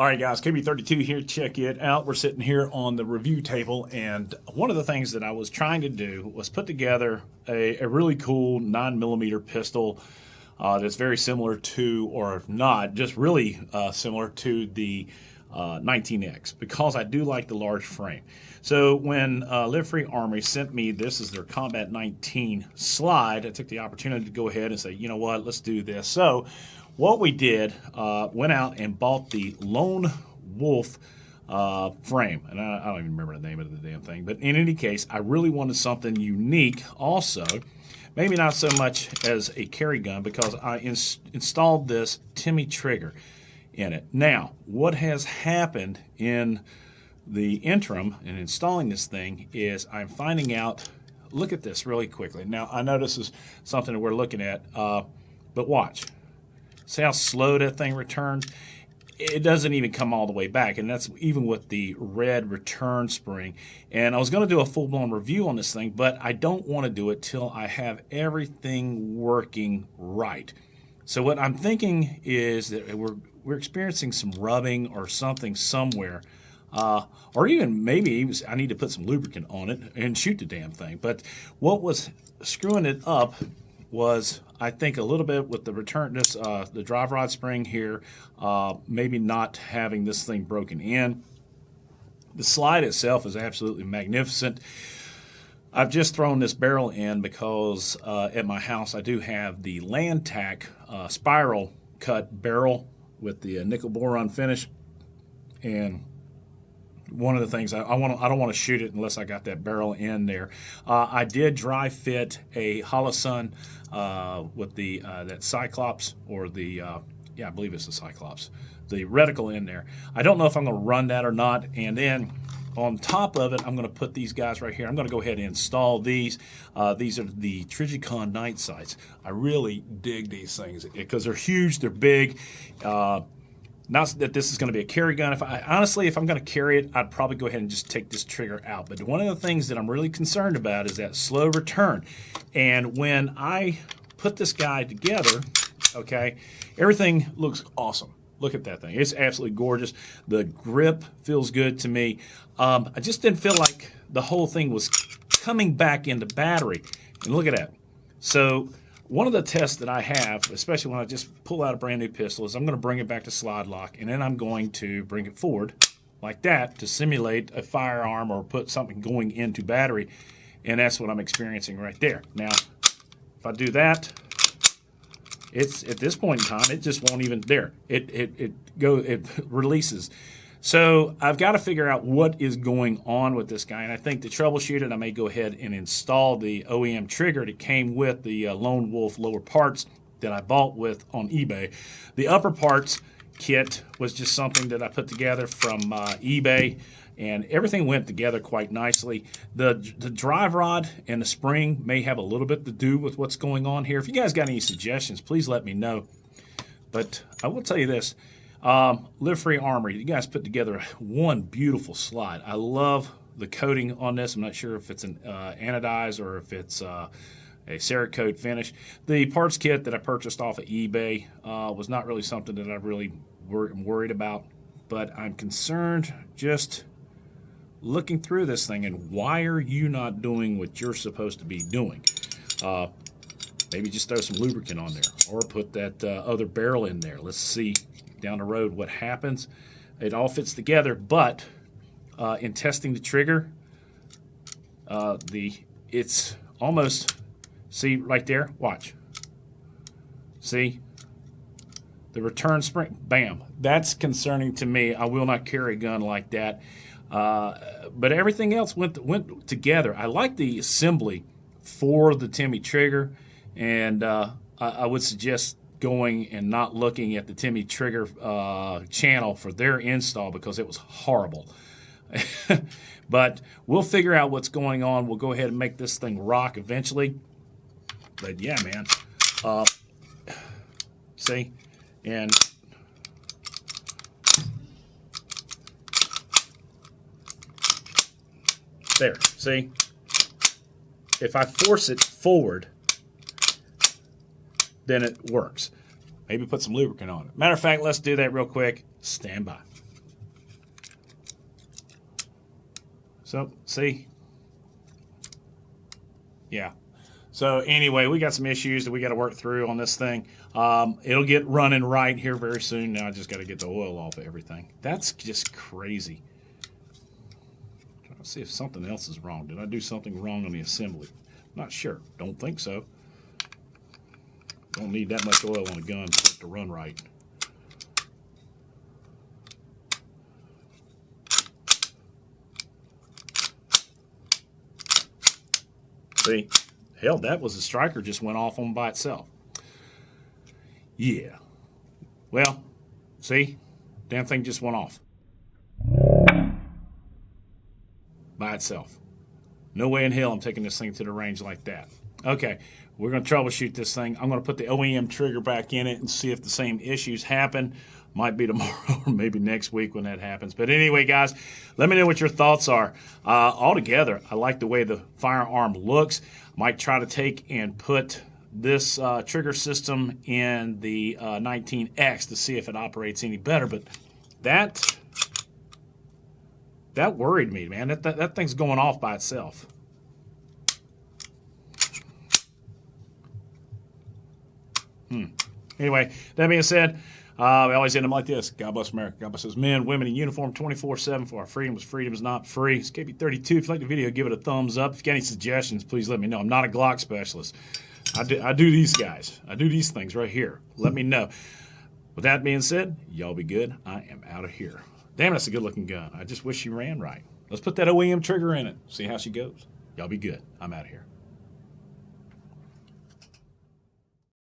All right, guys, KB32 here. Check it out. We're sitting here on the review table, and one of the things that I was trying to do was put together a, a really cool 9mm pistol uh, that's very similar to, or not, just really uh, similar to the uh, 19X because I do like the large frame. So when uh, Live Free Armory sent me this is their Combat 19 slide, I took the opportunity to go ahead and say, you know what, let's do this. So what we did, uh, went out and bought the Lone Wolf uh, frame. And I, I, don't even remember the name of the damn thing. But in any case, I really wanted something unique also. Maybe not so much as a carry gun because I ins installed this Timney trigger in it. Now, what has happened in the interim in installing this thing is I'm finding out, look at this really quickly. Now, I know this is something that we're looking at, uh, but watch. See how slow that thing returns? It doesn't even come all the way back, and that's even with the red return spring. And I was going to do a full-blown review on this thing, but I don't want to do it till I have everything working right. So what I'm thinking is that we're, we're experiencing some rubbing or something somewhere. Uh, or even maybe I need to put some lubricant on it and shoot the damn thing. But what was screwing it up was I think a little bit with the return this uh, the drive rod spring here, uh, maybe not having this thing broken in. The slide itself is absolutely magnificent. I've just thrown this barrel in because uh, at my house I do have the Lantac uh, spiral cut barrel with the uh, nickel boron finish, and one of the things I, I want I don't want to shoot it unless I got that barrel in there. Uh, I did dry fit a Holosun uh, with the uh, that Cyclops or the uh, yeah I believe it's the Cyclops the reticle in there. I don't know if I'm going to run that or not. And then on top of it, I'm going to put these guys right here. I'm going to go ahead and install these. Uh, these are the Trijicon night sights. I really dig these things because they're huge, they're big. Not that this is going to be a carry gun. If I honestly, if I'm going to carry it, I'd probably go ahead and just take this trigger out. But one of the things that I'm really concerned about is that slow return. And when I put this guy together, okay, everything looks awesome. Look at that thing. It's absolutely gorgeous. The grip feels good to me. Um, I just didn't feel like the whole thing was coming back into battery. And look at that. So one of the tests that I have, especially when I just pull out a brand new pistol, is I'm going to bring it back to slide lock, and then I'm going to bring it forward like that to simulate a firearm or put something going into battery, and that's what I'm experiencing right there. Now, if I do that, it's at this point in time, it just won't even there. It it it go it releases. So I've got to figure out what is going on with this guy. And I think to troubleshoot it, I may go ahead and install the OEM trigger that came with the uh, Lone Wolf lower parts that I bought with on eBay. The upper parts kit was just something that I put together from uh, eBay and everything went together quite nicely. The, the drive rod and the spring may have a little bit to do with what's going on here. If you guys got any suggestions, please let me know. But I will tell you this, um, Live Free Armory, you guys put together one beautiful slide. I love the coating on this. I'm not sure if it's an uh, anodized or if it's uh, a Cerakote finish. The parts kit that I purchased off of eBay uh, was not really something that I really wor worried about, but I'm concerned just looking through this thing and why are you not doing what you're supposed to be doing? Uh, maybe just throw some lubricant on there or put that uh, other barrel in there. Let's see down the road what happens. It all fits together, but uh, in testing the trigger, uh, the it's almost, see right there, watch. See, the return spring, bam. That's concerning to me. I will not carry a gun like that. Uh, but everything else went went together. I like the assembly for the Timney trigger, and uh, I, I, would suggest going and not looking at the Timney Trigger uh, channel for their install because it was horrible. but we'll figure out what's going on. We'll go ahead and make this thing rock eventually. But yeah, man. Uh, see? And there, see? If I force it forward, then it works. Maybe put some lubricant on it. Matter of fact, let's do that real quick. Stand by. So, see? Yeah. So anyway, we got some issues that we got to work through on this thing. Um, it'll get running right here very soon. Now I just got to get the oil off of everything. That's just crazy. Let's see if something else is wrong. Did I do something wrong on the assembly? Not sure. Don't think so. Don't need that much oil on a gun for it to run right. See? Hell, that was a striker just went off on by itself. Yeah. Well, see? Damn thing just went off. By itself. No way in hell I'm taking this thing to the range like that. Okay, we're going to troubleshoot this thing. I'm going to put the OEM trigger back in it and see if the same issues happen. Might be tomorrow or maybe next week when that happens. But anyway, guys, let me know what your thoughts are. Uh, altogether, I like the way the firearm looks. Might try to take and put this uh, trigger system in the uh, 19X to see if it operates any better. But that that worried me, man. That, that, that thing's going off by itself. Hmm. Anyway, that being said, uh, I always end them like this. God bless America. God bless those men, women in uniform 24-7 for our freedoms. Freedom is not free. It's KB32. If you like the video, give it a thumbs up. If you got any suggestions, please let me know. I'm not a Glock specialist. I do, I do these guys. I do these things right here. Let me know. With that being said, y'all be good. I am out of here. Damn, that's a good looking gun. I just wish she ran right. Let's put that OEM trigger in it. See how she goes. Y'all be good. I'm out of here.